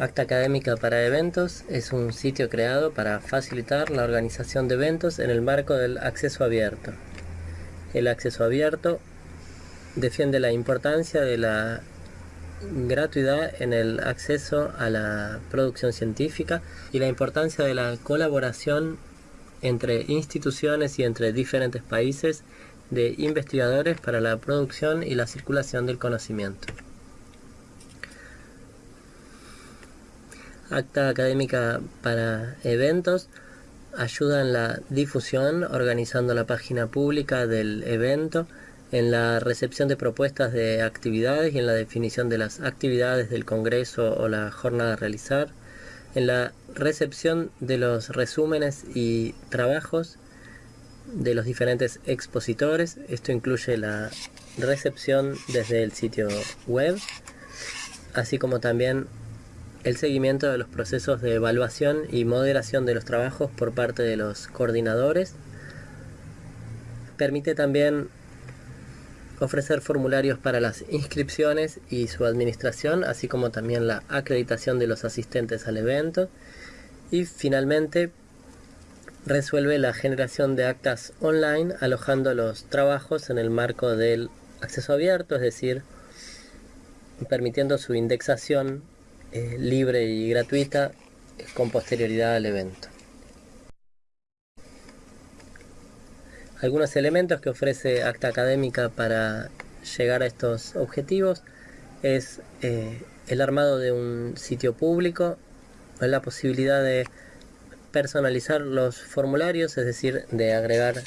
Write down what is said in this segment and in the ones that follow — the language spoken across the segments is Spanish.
Acta Académica para Eventos es un sitio creado para facilitar la organización de eventos en el marco del acceso abierto. El acceso abierto defiende la importancia de la gratuidad en el acceso a la producción científica y la importancia de la colaboración entre instituciones y entre diferentes países de investigadores para la producción y la circulación del conocimiento. Acta académica para eventos ayuda en la difusión organizando la página pública del evento en la recepción de propuestas de actividades y en la definición de las actividades del congreso o la jornada a realizar en la recepción de los resúmenes y trabajos de los diferentes expositores. Esto incluye la recepción desde el sitio web así como también el seguimiento de los procesos de evaluación y moderación de los trabajos por parte de los coordinadores. Permite también ofrecer formularios para las inscripciones y su administración, así como también la acreditación de los asistentes al evento. Y finalmente resuelve la generación de actas online alojando los trabajos en el marco del acceso abierto, es decir, permitiendo su indexación libre y gratuita con posterioridad al evento. Algunos elementos que ofrece Acta Académica para llegar a estos objetivos es eh, el armado de un sitio público, la posibilidad de personalizar los formularios, es decir, de agregar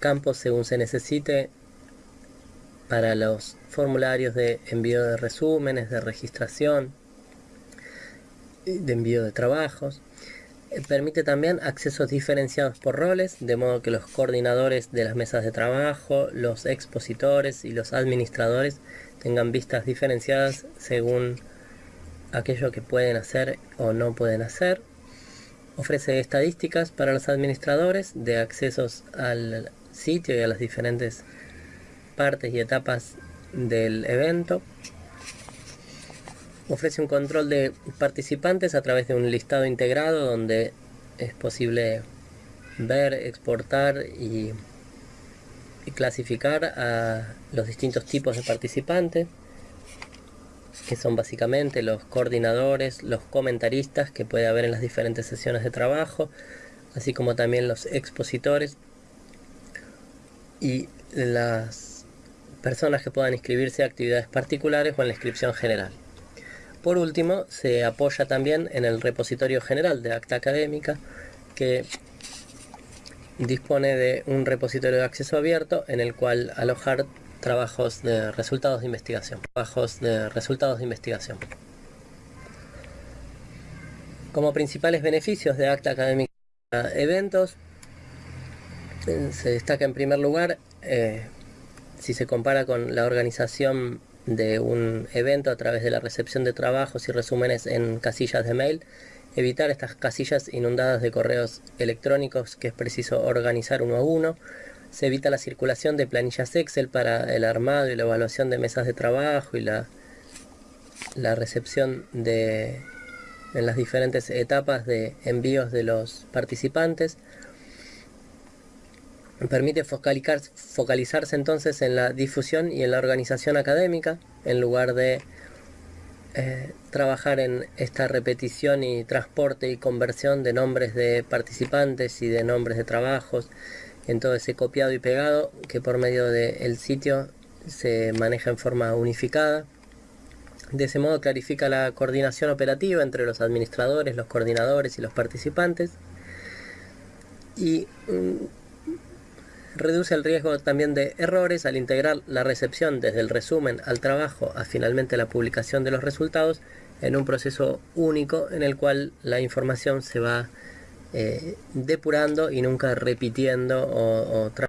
campos según se necesite para los formularios de envío de resúmenes, de registración, de envío de trabajos. Eh, permite también accesos diferenciados por roles, de modo que los coordinadores de las mesas de trabajo, los expositores y los administradores tengan vistas diferenciadas según aquello que pueden hacer o no pueden hacer. Ofrece estadísticas para los administradores de accesos al sitio y a las diferentes partes y etapas del evento. Ofrece un control de participantes a través de un listado integrado donde es posible ver, exportar y, clasificar a los distintos tipos de participantes que son básicamente los coordinadores, los comentaristas que puede haber en las diferentes sesiones de trabajo, así como también los expositores y las personas que puedan inscribirse a actividades particulares o en la inscripción general. Por último, se apoya también en el repositorio general de acta académica que dispone de un repositorio de acceso abierto en el cual alojar trabajos de resultados de investigación. Trabajos de resultados de investigación. Como principales beneficios de acta académica eventos, se destaca en primer lugar eh, si se compara con la organización de un evento a través de la recepción de trabajos y resúmenes en casillas de mail, evitar estas casillas inundadas de correos electrónicos que es preciso organizar uno a uno, se evita la circulación de planillas Excel para el armado y la evaluación de mesas de trabajo y la, recepción de en las diferentes etapas de envíos de los participantes, Permite focalizarse entonces en la difusión y en la organización académica, en lugar de eh, trabajar en esta repetición y transporte y conversión de nombres de participantes y de nombres de trabajos, en todo ese copiado y pegado que por medio del sitio se maneja en forma unificada. De ese modo clarifica la coordinación operativa entre los administradores, los coordinadores y los participantes. Y mm, reduce el riesgo también de errores al integrar la recepción desde el resumen al trabajo a finalmente la publicación de los resultados en un proceso único en el cual la información se va eh, depurando y nunca repitiendo o, o